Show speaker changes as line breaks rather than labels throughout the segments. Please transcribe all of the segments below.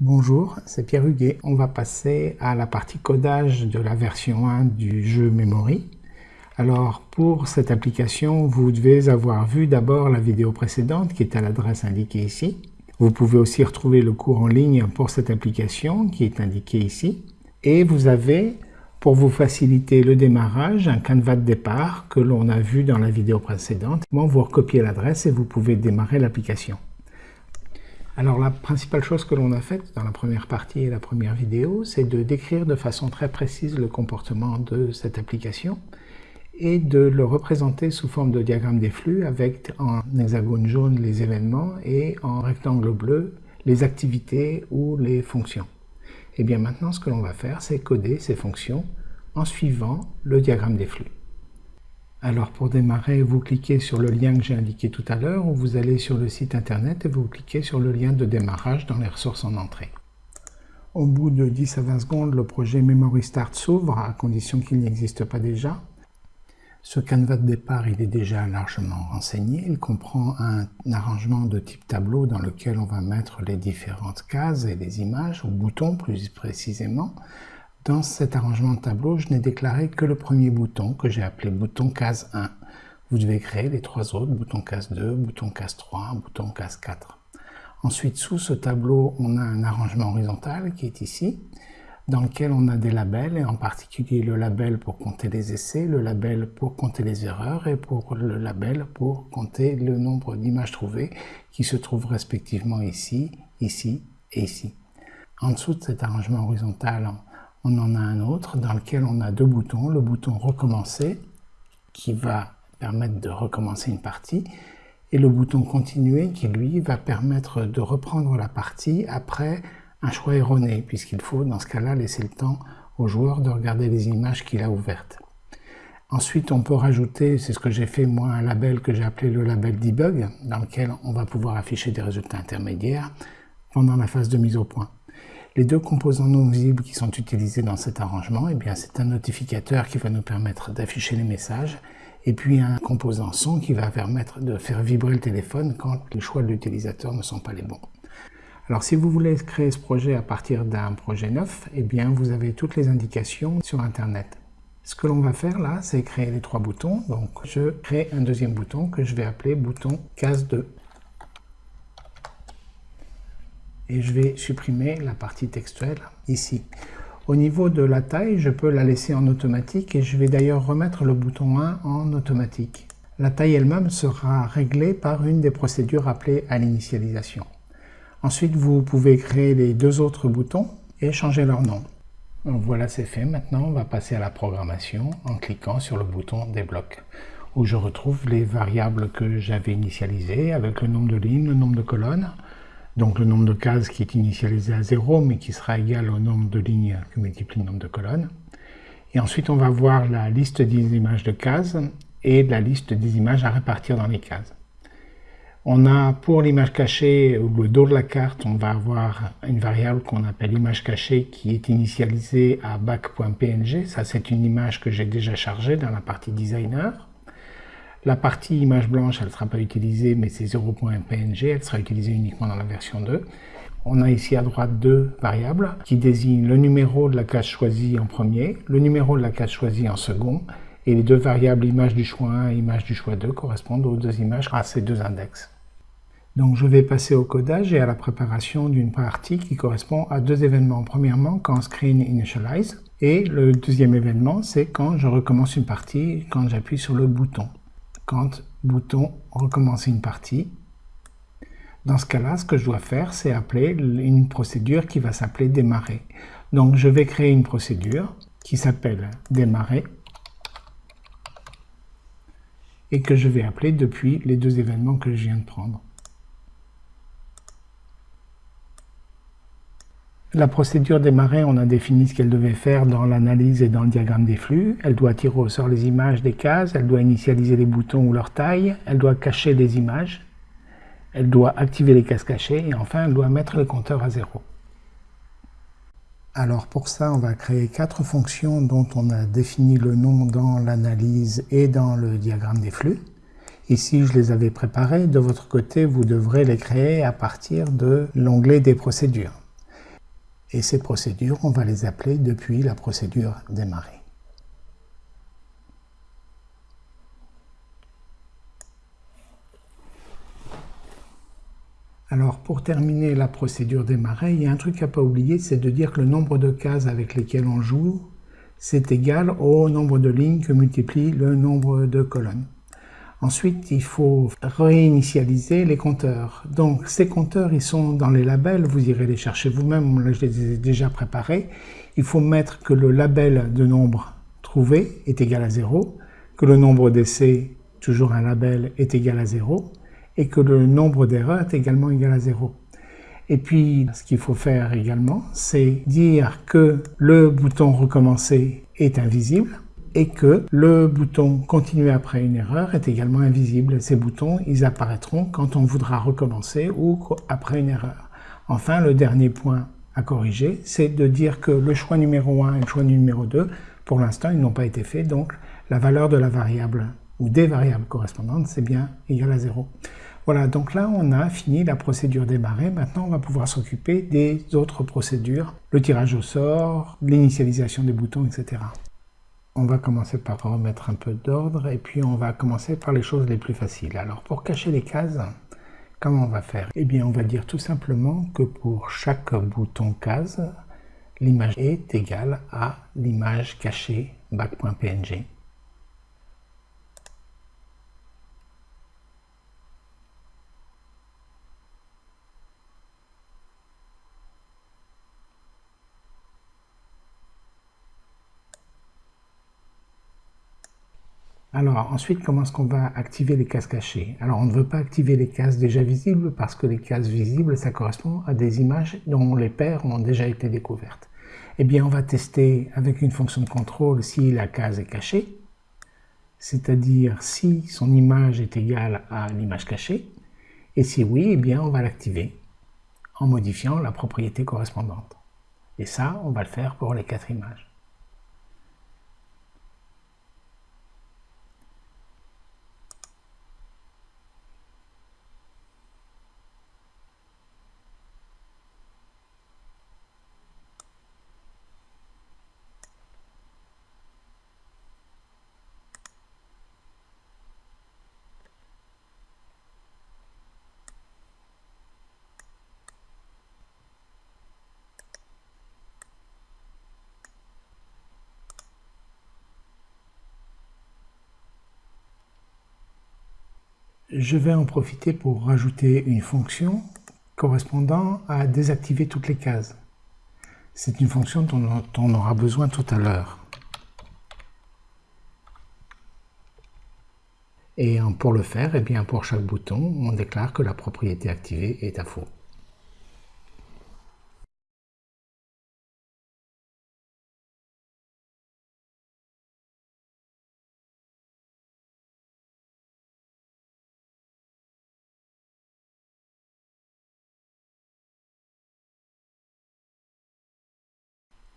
Bonjour, c'est Pierre Huguet. On va passer à la partie codage de la version 1 du jeu Memory. Alors pour cette application, vous devez avoir vu d'abord la vidéo précédente qui est à l'adresse indiquée ici. Vous pouvez aussi retrouver le cours en ligne pour cette application qui est indiqué ici. Et vous avez, pour vous faciliter le démarrage, un canevas de départ que l'on a vu dans la vidéo précédente. Vous recopiez l'adresse et vous pouvez démarrer l'application. Alors la principale chose que l'on a faite dans la première partie et la première vidéo, c'est de décrire de façon très précise le comportement de cette application et de le représenter sous forme de diagramme des flux avec en hexagone jaune les événements et en rectangle bleu les activités ou les fonctions. Et bien maintenant ce que l'on va faire c'est coder ces fonctions en suivant le diagramme des flux. Alors pour démarrer, vous cliquez sur le lien que j'ai indiqué tout à l'heure, ou vous allez sur le site internet et vous cliquez sur le lien de démarrage dans les ressources en entrée. Au bout de 10 à 20 secondes, le projet Memory Start s'ouvre, à condition qu'il n'existe pas déjà. Ce canevas de départ il est déjà largement renseigné. Il comprend un arrangement de type tableau dans lequel on va mettre les différentes cases et les images, ou boutons plus précisément, dans cet arrangement de tableau, je n'ai déclaré que le premier bouton que j'ai appelé bouton case 1. Vous devez créer les trois autres, bouton case 2, bouton case 3, bouton case 4. Ensuite, sous ce tableau, on a un arrangement horizontal qui est ici, dans lequel on a des labels, et en particulier le label pour compter les essais, le label pour compter les erreurs, et pour le label pour compter le nombre d'images trouvées, qui se trouvent respectivement ici, ici et ici. En dessous de cet arrangement horizontal, on en a un autre dans lequel on a deux boutons. Le bouton recommencer qui va permettre de recommencer une partie et le bouton continuer qui lui va permettre de reprendre la partie après un choix erroné puisqu'il faut dans ce cas-là laisser le temps au joueur de regarder les images qu'il a ouvertes. Ensuite, on peut rajouter, c'est ce que j'ai fait moi, un label que j'ai appelé le label debug, dans lequel on va pouvoir afficher des résultats intermédiaires pendant la phase de mise au point. Les deux composants non visibles qui sont utilisés dans cet arrangement, eh c'est un notificateur qui va nous permettre d'afficher les messages et puis un composant son qui va permettre de faire vibrer le téléphone quand les choix de l'utilisateur ne sont pas les bons. Alors si vous voulez créer ce projet à partir d'un projet neuf, eh bien vous avez toutes les indications sur internet. Ce que l'on va faire là, c'est créer les trois boutons. Donc je crée un deuxième bouton que je vais appeler bouton case 2 et je vais supprimer la partie textuelle ici. Au niveau de la taille, je peux la laisser en automatique et je vais d'ailleurs remettre le bouton 1 en automatique. La taille elle-même sera réglée par une des procédures appelées à l'initialisation. Ensuite, vous pouvez créer les deux autres boutons et changer leur nom. voilà, c'est fait. Maintenant, on va passer à la programmation en cliquant sur le bouton débloque où je retrouve les variables que j'avais initialisées avec le nombre de lignes, le nombre de colonnes, donc le nombre de cases qui est initialisé à 0, mais qui sera égal au nombre de lignes que multiplie le nombre de colonnes. Et ensuite, on va voir la liste des images de cases et la liste des images à répartir dans les cases. On a pour l'image cachée, ou le dos de la carte, on va avoir une variable qu'on appelle image cachée qui est initialisée à back.png. Ça, c'est une image que j'ai déjà chargée dans la partie designer. La partie image blanche, elle ne sera pas utilisée, mais c'est 0.png, elle sera utilisée uniquement dans la version 2. On a ici à droite deux variables qui désignent le numéro de la case choisie en premier, le numéro de la case choisie en second, et les deux variables image du choix 1 et image du choix 2 correspondent aux deux images à ces deux index. Donc je vais passer au codage et à la préparation d'une partie qui correspond à deux événements. Premièrement, quand screen initialize, et le deuxième événement, c'est quand je recommence une partie, quand j'appuie sur le bouton quand bouton recommencer une partie. Dans ce cas-là, ce que je dois faire, c'est appeler une procédure qui va s'appeler démarrer. Donc je vais créer une procédure qui s'appelle démarrer et que je vais appeler depuis les deux événements que je viens de prendre. La procédure démarrer, on a défini ce qu'elle devait faire dans l'analyse et dans le diagramme des flux. Elle doit tirer au sort les images des cases, elle doit initialiser les boutons ou leur taille, elle doit cacher des images, elle doit activer les cases cachées et enfin elle doit mettre le compteur à zéro. Alors pour ça, on va créer quatre fonctions dont on a défini le nom dans l'analyse et dans le diagramme des flux. Ici, je les avais préparées. De votre côté, vous devrez les créer à partir de l'onglet des procédures. Et ces procédures, on va les appeler depuis la procédure démarrer. Alors pour terminer la procédure démarrer, il y a un truc à pas oublier, c'est de dire que le nombre de cases avec lesquelles on joue, c'est égal au nombre de lignes que multiplie le nombre de colonnes. Ensuite, il faut réinitialiser les compteurs. Donc ces compteurs, ils sont dans les labels, vous irez les chercher vous-même, là je les ai déjà préparés. Il faut mettre que le label de nombre trouvé est égal à 0, que le nombre d'essais, toujours un label, est égal à 0, et que le nombre d'erreurs est également égal à 0. Et puis, ce qu'il faut faire également, c'est dire que le bouton recommencer est invisible et que le bouton continuer après une erreur est également invisible. Ces boutons, ils apparaîtront quand on voudra recommencer ou après une erreur. Enfin, le dernier point à corriger, c'est de dire que le choix numéro 1 et le choix numéro 2, pour l'instant, ils n'ont pas été faits, donc la valeur de la variable ou des variables correspondantes, c'est bien égal à 0. Voilà, donc là, on a fini la procédure démarrer. Maintenant, on va pouvoir s'occuper des autres procédures, le tirage au sort, l'initialisation des boutons, etc. On va commencer par remettre un peu d'ordre et puis on va commencer par les choses les plus faciles. Alors, pour cacher les cases, comment on va faire? Eh bien, on va dire tout simplement que pour chaque bouton case, l'image est égale à l'image cachée back.png. Alors ensuite, comment est-ce qu'on va activer les cases cachées Alors on ne veut pas activer les cases déjà visibles parce que les cases visibles, ça correspond à des images dont les paires ont déjà été découvertes. Eh bien, on va tester avec une fonction de contrôle si la case est cachée, c'est-à-dire si son image est égale à l'image cachée, et si oui, eh bien, on va l'activer en modifiant la propriété correspondante. Et ça, on va le faire pour les quatre images. Je vais en profiter pour rajouter une fonction correspondant à désactiver toutes les cases. C'est une fonction dont on aura besoin tout à l'heure. Et pour le faire, eh pour chaque bouton, on déclare que la propriété activée est à faux.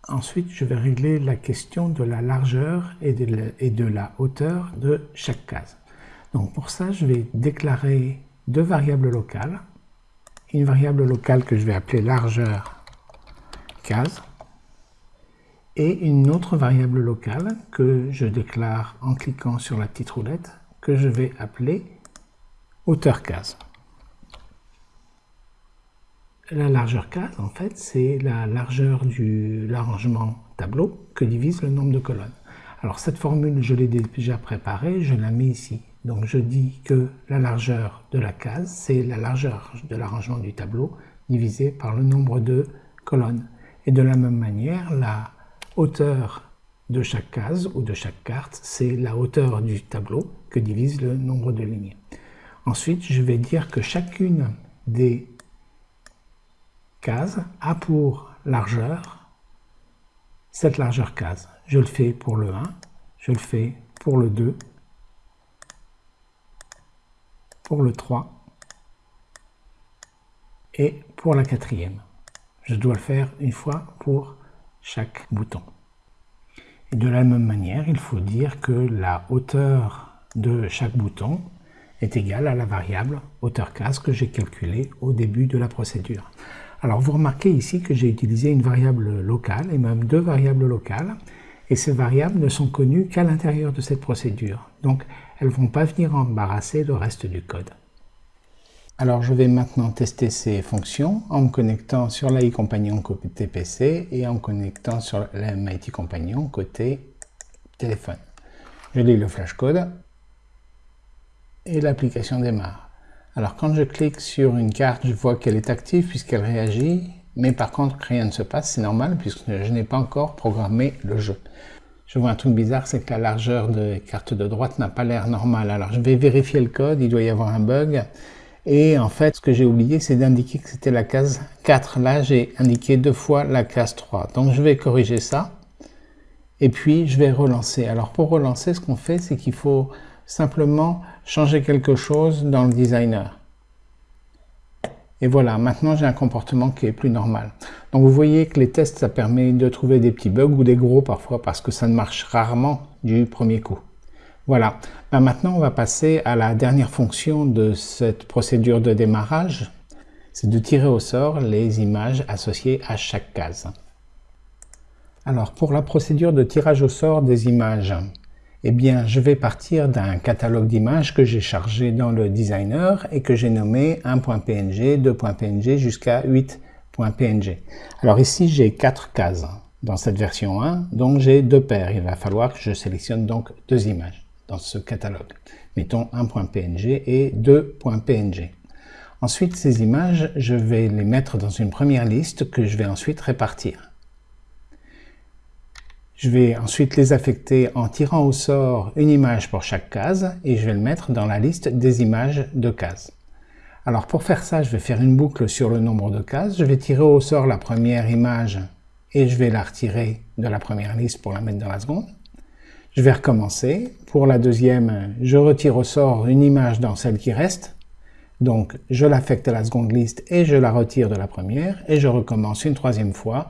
Ensuite, je vais régler la question de la largeur et de la, hauteur de chaque case. Donc pour ça, je vais déclarer deux variables locales. Une variable locale que je vais appeler largeur case et une autre variable locale que je déclare en cliquant sur la petite roulette que je vais appeler hauteur case. La largeur case, en fait, c'est la largeur de l'arrangement tableau que divise le nombre de colonnes. Alors cette formule, je l'ai déjà préparée, je la mets ici. Donc je dis que la largeur de la case, c'est la largeur de l'arrangement du tableau divisé par le nombre de colonnes. Et de la même manière, la hauteur de chaque case ou de chaque carte, c'est la hauteur du tableau que divise le nombre de lignes. Ensuite, je vais dire que chacune des case a pour largeur cette largeur case. Je le fais pour le 1, je le fais pour le 2, pour le 3 et pour la quatrième. Je dois le faire une fois pour chaque bouton. De la même manière, il faut dire que la hauteur de chaque bouton est égale à la variable hauteur case que j'ai calculée au début de la procédure. Alors vous remarquez ici que j'ai utilisé une variable locale et même deux variables locales et ces variables ne sont connues qu'à l'intérieur de cette procédure. Donc elles ne vont pas venir embarrasser le reste du code. Alors je vais maintenant tester ces fonctions en me connectant sur l'AI Compagnon côté PC et en me connectant sur l'MIT Compagnon côté téléphone. Je lis le flashcode et l'application démarre. Alors quand je clique sur une carte, je vois qu'elle est active puisqu'elle réagit, mais par contre rien ne se passe, c'est normal puisque je n'ai pas encore programmé le jeu. Je vois un truc bizarre, c'est que la largeur de carte de droite n'a pas l'air normale. Alors je vais vérifier le code, il doit y avoir un bug. Et en fait, ce que j'ai oublié, c'est d'indiquer que c'était la case 4. Là, j'ai indiqué deux fois la case 3. Donc, je vais corriger ça. Et puis, je vais relancer. Alors, pour relancer, ce qu'on fait, c'est qu'il faut simplement changer quelque chose dans le designer. Et voilà, maintenant j'ai un comportement qui est plus normal. Donc vous voyez que les tests, ça permet de trouver des petits bugs ou des gros parfois parce que ça ne marche rarement du premier coup. Voilà, ben, maintenant on va passer à la dernière fonction de cette procédure de démarrage, c'est de tirer au sort les images associées à chaque case. Alors pour la procédure de tirage au sort des images, eh bien je vais partir d'un catalogue d'images que j'ai chargé dans le designer et que j'ai nommé 1.png, 2.png jusqu'à 8.png. Alors ici j'ai quatre cases dans cette version 1, donc j'ai deux paires. Il va falloir que je sélectionne donc deux images dans ce catalogue. Mettons 1.png et 2.png. Ensuite, ces images, je vais les mettre dans une première liste que je vais ensuite répartir. Je vais ensuite les affecter en tirant au sort une image pour chaque case et je vais le mettre dans la liste des images de cases. Alors pour faire ça, je vais faire une boucle sur le nombre de cases. Je vais tirer au sort la première image et je vais la retirer de la première liste pour la mettre dans la seconde. Je vais recommencer. Pour la deuxième, je retire au sort une image dans celle qui reste. Donc, je l'affecte à la seconde liste et je la retire de la première. Et je recommence une troisième fois.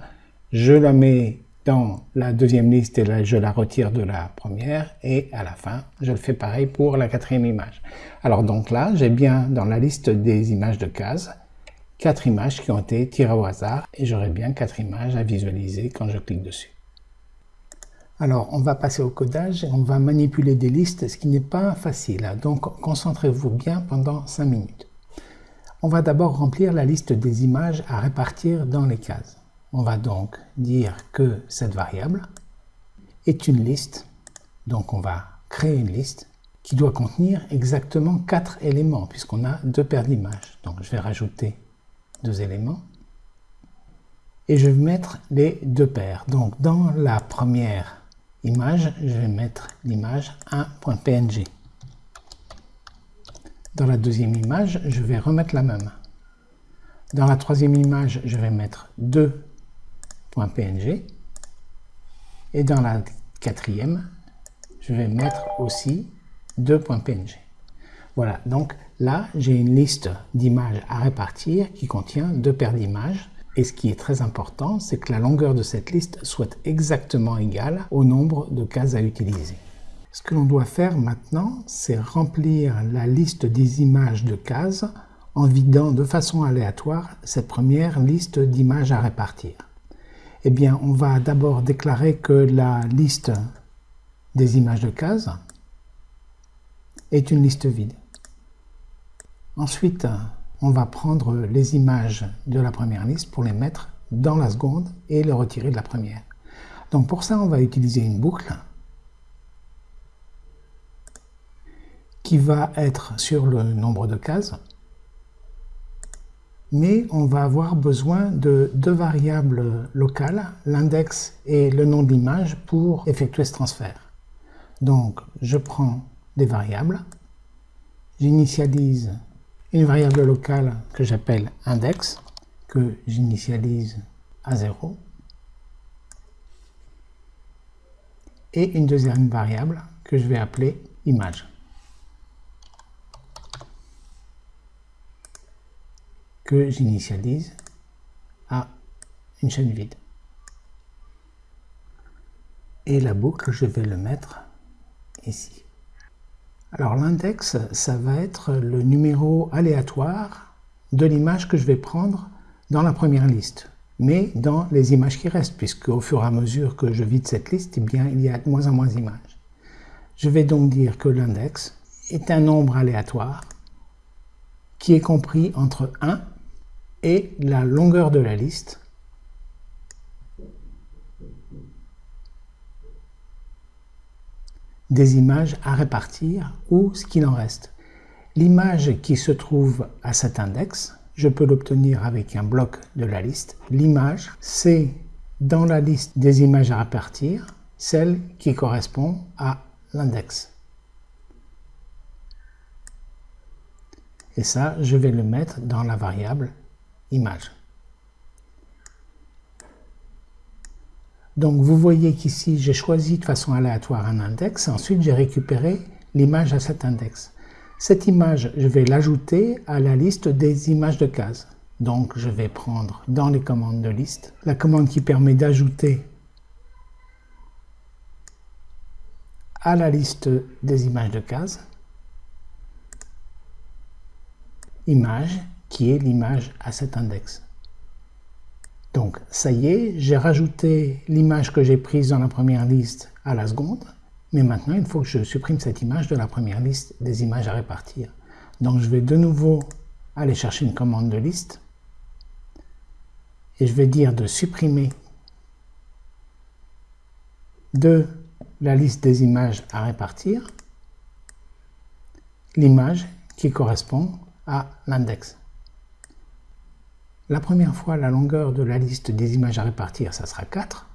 Je la mets dans la deuxième liste et là, je la retire de la première. Et à la fin, je le fais pareil pour la quatrième image. Alors donc là, j'ai bien dans la liste des images de cases, quatre images qui ont été tirées au hasard. Et j'aurai bien quatre images à visualiser quand je clique dessus. Alors, on va passer au codage et on va manipuler des listes, ce qui n'est pas facile. Donc, concentrez-vous bien pendant 5 minutes. On va d'abord remplir la liste des images à répartir dans les cases. On va donc dire que cette variable est une liste. Donc, on va créer une liste qui doit contenir exactement 4 éléments, puisqu'on a deux paires d'images. Donc, je vais rajouter deux éléments. Et je vais mettre les deux paires. Donc, dans la première image, je vais mettre l'image 1.png. Dans la deuxième image, je vais remettre la même. Dans la troisième image, je vais mettre 2.png. Et dans la quatrième, je vais mettre aussi 2.png. Voilà, donc là, j'ai une liste d'images à répartir qui contient deux paires d'images et ce qui est très important, c'est que la longueur de cette liste soit exactement égale au nombre de cases à utiliser. Ce que l'on doit faire maintenant, c'est remplir la liste des images de cases en vidant de façon aléatoire cette première liste d'images à répartir. Eh bien, on va d'abord déclarer que la liste des images de cases est une liste vide. Ensuite, on va prendre les images de la première liste pour les mettre dans la seconde et les retirer de la première. Donc pour ça, on va utiliser une boucle qui va être sur le nombre de cases, mais on va avoir besoin de deux variables locales, l'index et le nom de l'image, pour effectuer ce transfert. Donc je prends des variables, j'initialise une variable locale que j'appelle index, que j'initialise à 0, et une deuxième variable que je vais appeler image. Que j'initialise à une chaîne vide. Et la boucle, je vais le mettre ici. Alors l'index, ça va être le numéro aléatoire de l'image que je vais prendre dans la première liste, mais dans les images qui restent, puisque au fur et à mesure que je vide cette liste, eh bien, il y a de moins en moins d'images. Je vais donc dire que l'index est un nombre aléatoire qui est compris entre 1 et la longueur de la liste des images à répartir ou ce qu'il en reste. L'image qui se trouve à cet index, je peux l'obtenir avec un bloc de la liste. L'image, c'est dans la liste des images à répartir, celle qui correspond à l'index. Et ça, je vais le mettre dans la variable image. Donc vous voyez qu'ici, j'ai choisi de façon aléatoire un index, ensuite j'ai récupéré l'image à cet index. Cette image, je vais l'ajouter à la liste des images de cases. Donc je vais prendre dans les commandes de liste, la commande qui permet d'ajouter à la liste des images de cases, image qui est l'image à cet index. Donc ça y est, j'ai rajouté l'image que j'ai prise dans la première liste à la seconde, mais maintenant il faut que je supprime cette image de la première liste des images à répartir. Donc je vais de nouveau aller chercher une commande de liste, et je vais dire de supprimer de la liste des images à répartir l'image qui correspond à l'index. La première fois, la longueur de la liste des images à répartir, ça sera 4.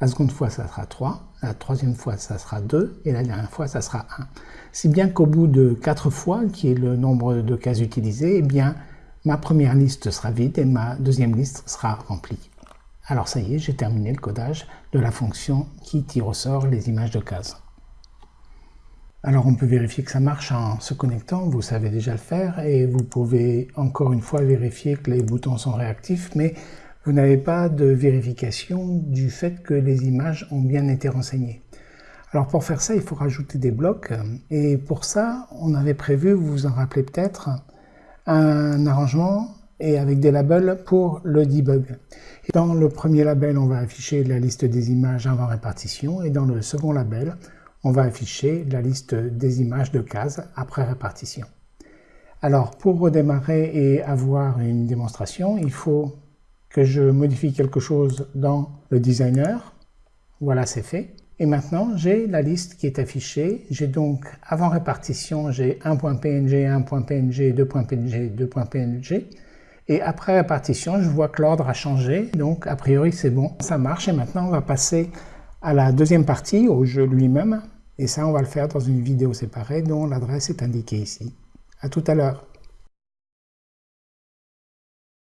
La seconde fois, ça sera 3. La troisième fois, ça sera 2. Et la dernière fois, ça sera 1. Si bien qu'au bout de 4 fois, qui est le nombre de cases utilisées, eh bien, ma première liste sera vide et ma deuxième liste sera remplie. Alors ça y est, j'ai terminé le codage de la fonction qui tire au sort les images de cases. Alors on peut vérifier que ça marche en se connectant, vous savez déjà le faire, et vous pouvez encore une fois vérifier que les boutons sont réactifs, mais vous n'avez pas de vérification du fait que les images ont bien été renseignées. Alors pour faire ça, il faut rajouter des blocs, et pour ça, on avait prévu, vous vous en rappelez peut-être, un arrangement et avec des labels pour le debug. Dans le premier label, on va afficher la liste des images avant répartition, et dans le second label, on va afficher la liste des images de cases après répartition. Alors, pour redémarrer et avoir une démonstration, il faut que je modifie quelque chose dans le designer. Voilà, c'est fait. Et maintenant, j'ai la liste qui est affichée. J'ai donc, avant répartition, j'ai 1.png, 1.png, 2.png, 2.png. Et après répartition, je vois que l'ordre a changé. Donc, a priori, c'est bon. Ça marche. Et maintenant, on va passer à la deuxième partie, au jeu lui-même. Et ça, on va le faire dans une vidéo séparée dont l'adresse est indiquée ici. À tout à l'heure.